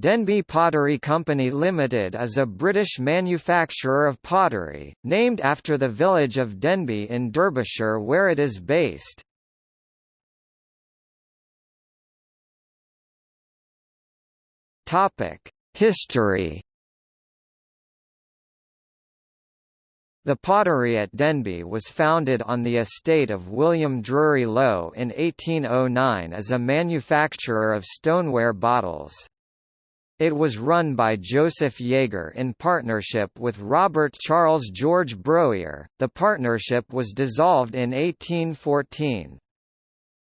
Denby Pottery Company Limited is a British manufacturer of pottery, named after the village of Denby in Derbyshire where it is based. History The pottery at Denby was founded on the estate of William Drury Lowe in 1809 as a manufacturer of stoneware bottles. It was run by Joseph Yeager in partnership with Robert Charles George Browyer. The partnership was dissolved in 1814.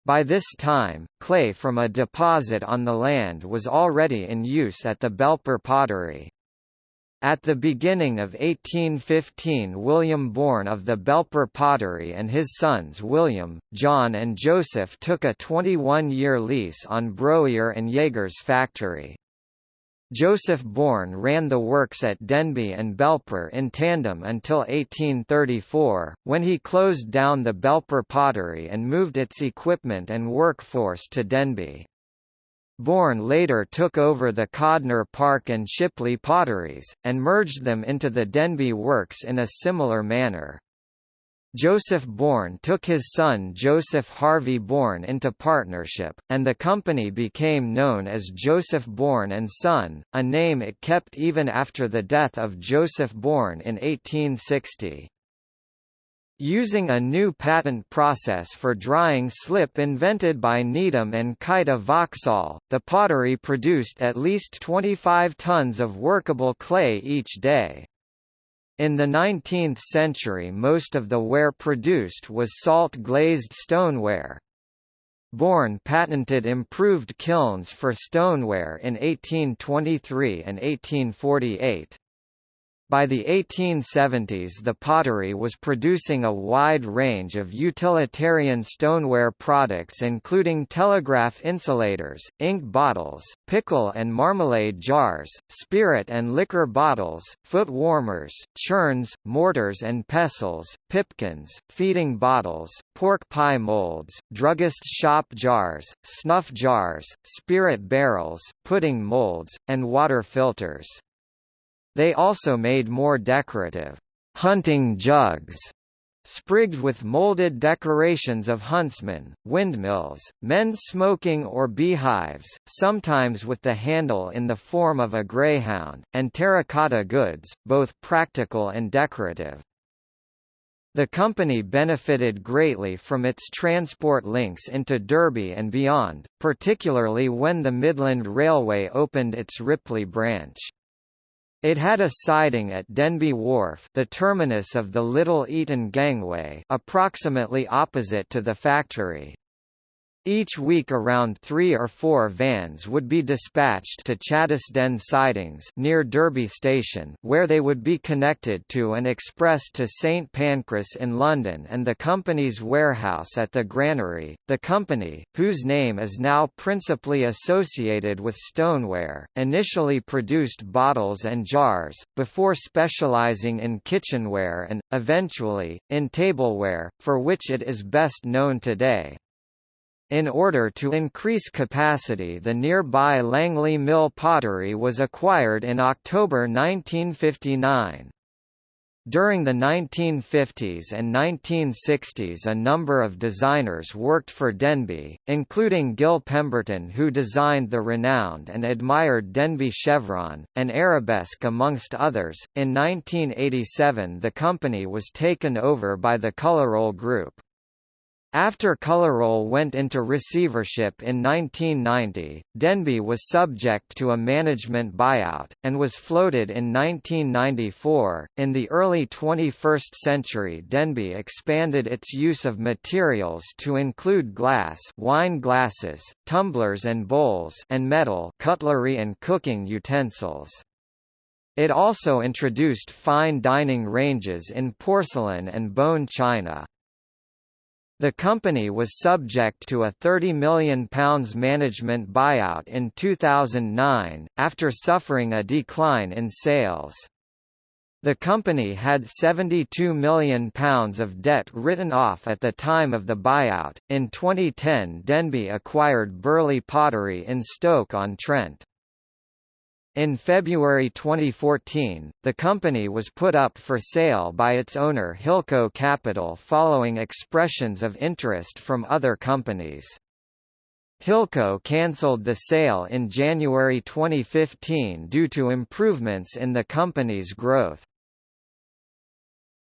By this time, clay from a deposit on the land was already in use at the Belper Pottery. At the beginning of 1815 William Bourne of the Belper Pottery and his sons William, John and Joseph took a 21-year lease on Browyer and Yeager's factory. Joseph Bourne ran the works at Denby and Belper in tandem until 1834, when he closed down the Belper pottery and moved its equipment and workforce to Denby. Bourne later took over the Codnor Park and Shipley potteries, and merged them into the Denby Works in a similar manner. Joseph Bourne took his son Joseph Harvey Bourne into partnership, and the company became known as Joseph Bourne and Son, a name it kept even after the death of Joseph Bourne in 1860. Using a new patent process for drying slip invented by Needham and Kite of Vauxhall, the pottery produced at least 25 tons of workable clay each day. In the 19th century most of the ware produced was salt-glazed stoneware. Bourne patented improved kilns for stoneware in 1823 and 1848. By the 1870s the pottery was producing a wide range of utilitarian stoneware products including telegraph insulators, ink bottles, pickle and marmalade jars, spirit and liquor bottles, foot warmers, churns, mortars and pestles, pipkins, feeding bottles, pork pie molds, druggist shop jars, snuff jars, spirit barrels, pudding molds, and water filters. They also made more decorative hunting jugs sprigged with molded decorations of huntsmen, windmills, men smoking or beehives, sometimes with the handle in the form of a greyhound, and terracotta goods, both practical and decorative. The company benefited greatly from its transport links into Derby and beyond, particularly when the Midland Railway opened its Ripley branch. It had a siding at Denby Wharf the terminus of the Little Eaton Gangway approximately opposite to the factory. Each week around three or four vans would be dispatched to Chaddesden sidings near Derby Station where they would be connected to and expressed to St Pancras in London and the company's warehouse at the Granary. The company, whose name is now principally associated with stoneware, initially produced bottles and jars, before specialising in kitchenware and, eventually, in tableware, for which it is best known today. In order to increase capacity the nearby Langley Mill pottery was acquired in October 1959. During the 1950s and 1960s a number of designers worked for Denby, including Gil Pemberton who designed the renowned and admired Denby chevron, and arabesque amongst others. In 1987 the company was taken over by the Coloroll Group. After Coloroll went into receivership in 1990, Denby was subject to a management buyout, and was floated in 1994. In the early 21st century, Denby expanded its use of materials to include glass, wine glasses, tumblers and bowls, and metal, cutlery and cooking utensils. It also introduced fine dining ranges in porcelain and bone china. The company was subject to a £30 million management buyout in 2009, after suffering a decline in sales. The company had £72 million of debt written off at the time of the buyout. In 2010, Denby acquired Burleigh Pottery in Stoke-on-Trent. In February 2014, the company was put up for sale by its owner Hilco Capital following expressions of interest from other companies. Hilco cancelled the sale in January 2015 due to improvements in the company's growth.